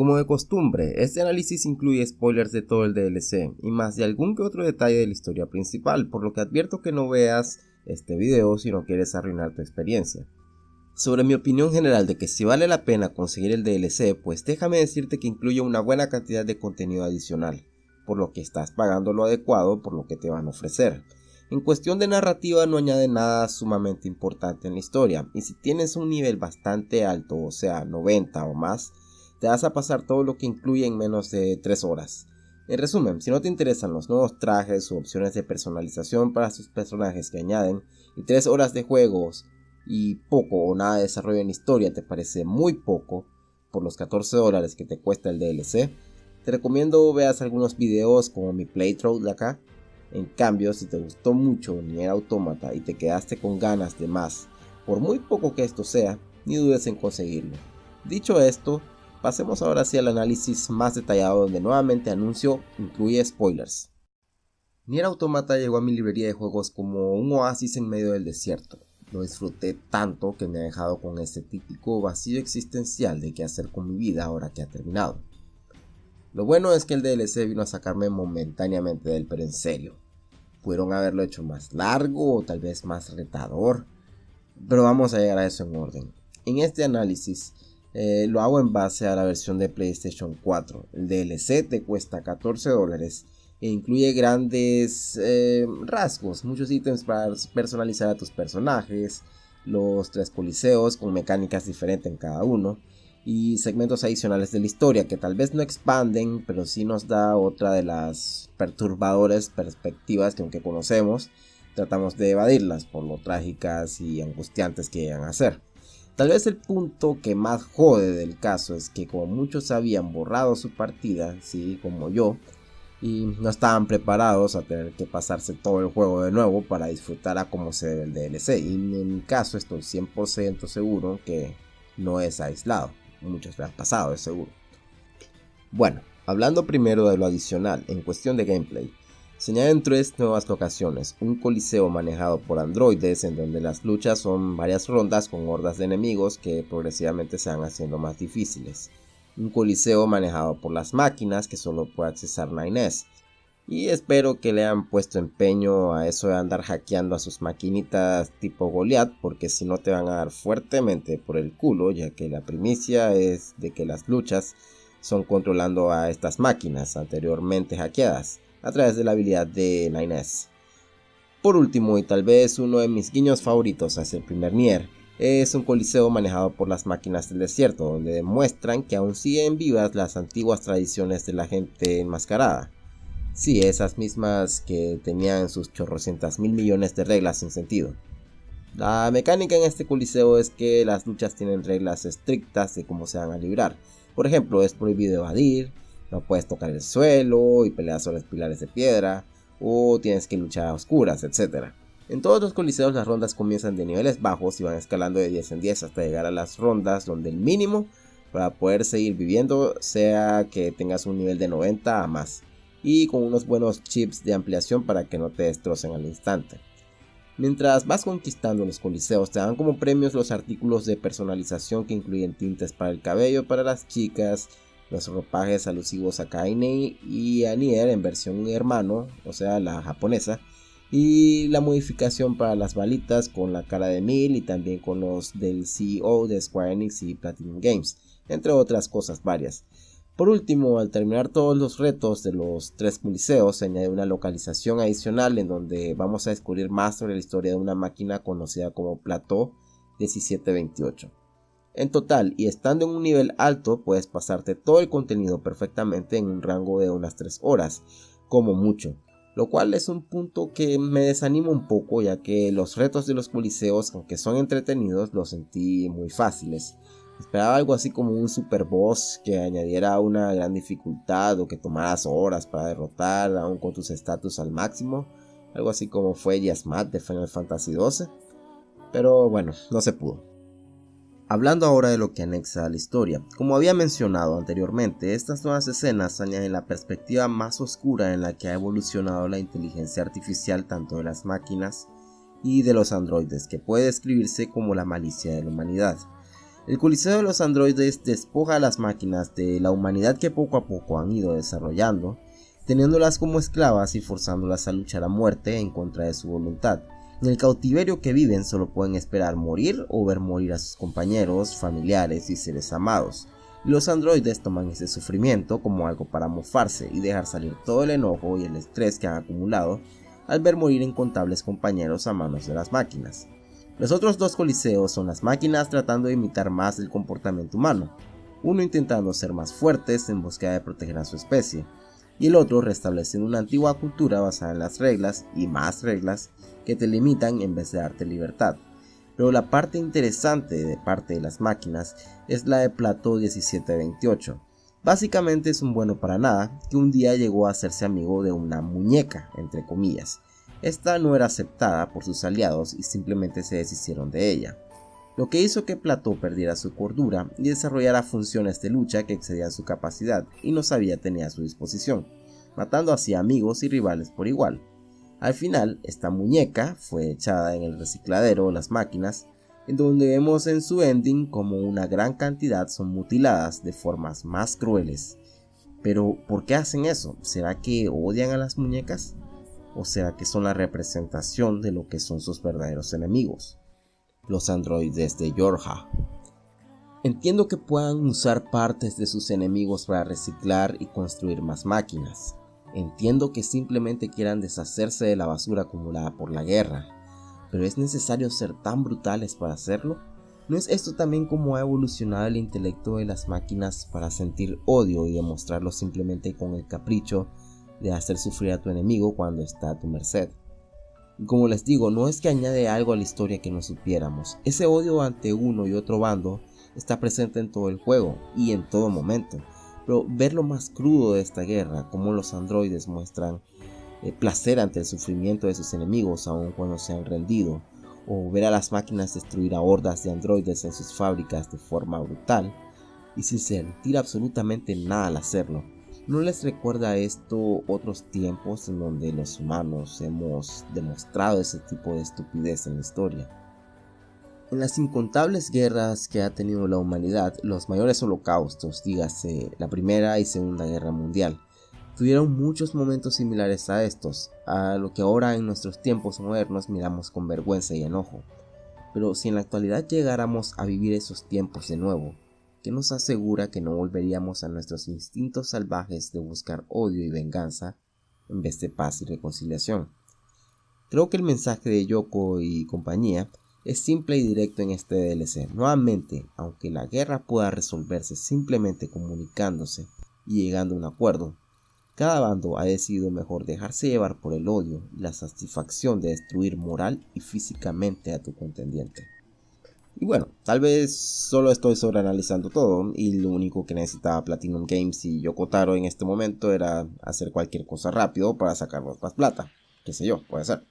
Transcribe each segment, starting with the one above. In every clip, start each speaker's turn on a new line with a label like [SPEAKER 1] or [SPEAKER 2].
[SPEAKER 1] Como de costumbre, este análisis incluye spoilers de todo el DLC y más de algún que otro detalle de la historia principal, por lo que advierto que no veas este video si no quieres arruinar tu experiencia. Sobre mi opinión general de que si vale la pena conseguir el DLC, pues déjame decirte que incluye una buena cantidad de contenido adicional, por lo que estás pagando lo adecuado por lo que te van a ofrecer. En cuestión de narrativa no añade nada sumamente importante en la historia, y si tienes un nivel bastante alto, o sea 90 o más, te vas a pasar todo lo que incluye en menos de 3 horas. En resumen, si no te interesan los nuevos trajes o opciones de personalización para sus personajes que añaden, y 3 horas de juegos y poco o nada de desarrollo en historia te parece muy poco por los 14 dólares que te cuesta el DLC, te recomiendo veas algunos videos como mi playthrough de acá. En cambio, si te gustó mucho Nier Automata y te quedaste con ganas de más, por muy poco que esto sea, ni dudes en conseguirlo. Dicho esto, pasemos ahora hacia el análisis más detallado donde nuevamente anuncio incluye spoilers. Nier Automata llegó a mi librería de juegos como un oasis en medio del desierto. Lo disfruté tanto que me ha dejado con este típico vacío existencial de qué hacer con mi vida ahora que ha terminado. Lo bueno es que el DLC vino a sacarme momentáneamente del pero en. Pudieron haberlo hecho más largo o tal vez más retador. Pero vamos a llegar a eso en orden. En este análisis eh, lo hago en base a la versión de PlayStation 4. El DLC te cuesta 14 dólares e incluye grandes eh, rasgos, muchos ítems para personalizar a tus personajes, los tres coliseos con mecánicas diferentes en cada uno y segmentos adicionales de la historia que tal vez no expanden, pero sí nos da otra de las perturbadoras perspectivas que aunque conocemos, tratamos de evadirlas por lo trágicas y angustiantes que llegan a ser. Tal vez el punto que más jode del caso es que como muchos habían borrado su partida, sí, como yo, y no estaban preparados a tener que pasarse todo el juego de nuevo para disfrutar a como se debe el DLC. Y en mi caso estoy 100% seguro que no es aislado. Muchos le han pasado, es seguro. Bueno, hablando primero de lo adicional en cuestión de gameplay. Se añaden tres nuevas locaciones, un coliseo manejado por androides en donde las luchas son varias rondas con hordas de enemigos que progresivamente se van haciendo más difíciles un coliseo manejado por las máquinas que solo puede accesar 9S. Y espero que le hayan puesto empeño a eso de andar hackeando a sus maquinitas tipo Goliath, porque si no te van a dar fuertemente por el culo, ya que la primicia es de que las luchas son controlando a estas máquinas anteriormente hackeadas a través de la habilidad de 9S. Por último, y tal vez uno de mis guiños favoritos hacia el primer Nier, es un coliseo manejado por las máquinas del desierto, donde demuestran que aún siguen vivas las antiguas tradiciones de la gente enmascarada. Sí, esas mismas que tenían sus chorrocientas mil millones de reglas sin sentido. La mecánica en este coliseo es que las luchas tienen reglas estrictas de cómo se van a librar. Por ejemplo, es prohibido evadir, no puedes tocar el suelo y pelear sobre pilares de piedra, o tienes que luchar a oscuras, etc. En todos los coliseos las rondas comienzan de niveles bajos y van escalando de 10 en 10 hasta llegar a las rondas donde el mínimo para poder seguir viviendo sea que tengas un nivel de 90 a más y con unos buenos chips de ampliación para que no te destrocen al instante. Mientras vas conquistando los coliseos te dan como premios los artículos de personalización que incluyen tintes para el cabello para las chicas, los ropajes alusivos a Kaine y a Nier en versión hermano, o sea la japonesa, y la modificación para las balitas con la cara de Neil y también con los del CEO de Square Enix y Platinum Games, entre otras cosas varias. Por último, al terminar todos los retos de los tres coliseos, se añade una localización adicional en donde vamos a descubrir más sobre la historia de una máquina conocida como Plateau 1728. En total, y estando en un nivel alto, puedes pasarte todo el contenido perfectamente en un rango de unas 3 horas, como mucho lo cual es un punto que me desanima un poco ya que los retos de los coliseos, aunque son entretenidos, los sentí muy fáciles. Esperaba algo así como un super boss que añadiera una gran dificultad o que tomaras horas para derrotar aún con tus estatus al máximo, algo así como fue Yasmat de Final Fantasy XII, pero bueno, no se pudo. Hablando ahora de lo que anexa a la historia, como había mencionado anteriormente, estas nuevas escenas añaden la perspectiva más oscura en la que ha evolucionado la inteligencia artificial tanto de las máquinas y de los androides, que puede describirse como la malicia de la humanidad. El Coliseo de los androides despoja a las máquinas de la humanidad que poco a poco han ido desarrollando, teniéndolas como esclavas y forzándolas a luchar a muerte en contra de su voluntad. En el cautiverio que viven solo pueden esperar morir o ver morir a sus compañeros, familiares y seres amados. los androides toman ese sufrimiento como algo para mofarse y dejar salir todo el enojo y el estrés que han acumulado al ver morir incontables compañeros a manos de las máquinas. Los otros dos coliseos son las máquinas tratando de imitar más el comportamiento humano, uno intentando ser más fuertes en búsqueda de proteger a su especie, y el otro restableciendo una antigua cultura basada en las reglas y más reglas que te limitan en vez de darte libertad. Pero la parte interesante de parte de las máquinas es la de Plato 1728. Básicamente es un bueno para nada que un día llegó a hacerse amigo de una muñeca, entre comillas. Esta no era aceptada por sus aliados y simplemente se deshicieron de ella, lo que hizo que Plató perdiera su cordura y desarrollara funciones de lucha que excedían su capacidad y no sabía tener a su disposición, matando así amigos y rivales por igual. Al final, esta muñeca fue echada en el recicladero o las máquinas, en donde vemos en su ending como una gran cantidad son mutiladas de formas más crueles. Pero, ¿por qué hacen eso? ¿Será que odian a las muñecas? ¿O será que son la representación de lo que son sus verdaderos enemigos? Los androides de Yorha. Entiendo que puedan usar partes de sus enemigos para reciclar y construir más máquinas, Entiendo que simplemente quieran deshacerse de la basura acumulada por la guerra, pero ¿es necesario ser tan brutales para hacerlo? ¿No es esto también como ha evolucionado el intelecto de las máquinas para sentir odio y demostrarlo simplemente con el capricho de hacer sufrir a tu enemigo cuando está a tu merced? Y como les digo, no es que añade algo a la historia que no supiéramos, ese odio ante uno y otro bando está presente en todo el juego y en todo momento pero ver lo más crudo de esta guerra, como los androides muestran eh, placer ante el sufrimiento de sus enemigos aun cuando se han rendido, o ver a las máquinas destruir a hordas de androides en sus fábricas de forma brutal, y sin sentir absolutamente nada al hacerlo. ¿No les recuerda esto otros tiempos en donde los humanos hemos demostrado ese tipo de estupidez en la historia? En las incontables guerras que ha tenido la humanidad, los mayores holocaustos, dígase la Primera y Segunda Guerra Mundial, tuvieron muchos momentos similares a estos, a lo que ahora en nuestros tiempos modernos miramos con vergüenza y enojo. Pero si en la actualidad llegáramos a vivir esos tiempos de nuevo, ¿qué nos asegura que no volveríamos a nuestros instintos salvajes de buscar odio y venganza en vez de paz y reconciliación? Creo que el mensaje de Yoko y compañía es simple y directo en este DLC. Nuevamente, aunque la guerra pueda resolverse simplemente comunicándose y llegando a un acuerdo, cada bando ha decidido mejor dejarse llevar por el odio y la satisfacción de destruir moral y físicamente a tu contendiente. Y bueno, tal vez solo estoy sobreanalizando todo y lo único que necesitaba Platinum Games y Yokotaro en este momento era hacer cualquier cosa rápido para sacarnos más plata. Qué sé yo, puede ser.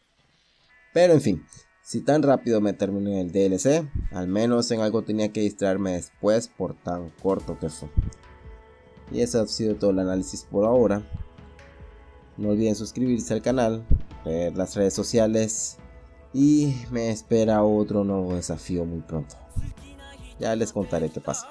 [SPEAKER 1] Pero en fin, si tan rápido me terminé el DLC, al menos en algo tenía que distraerme después por tan corto que fue. Y ese ha sido todo el análisis por ahora. No olviden suscribirse al canal, las redes sociales y me espera otro nuevo desafío muy pronto. Ya les contaré qué pasa.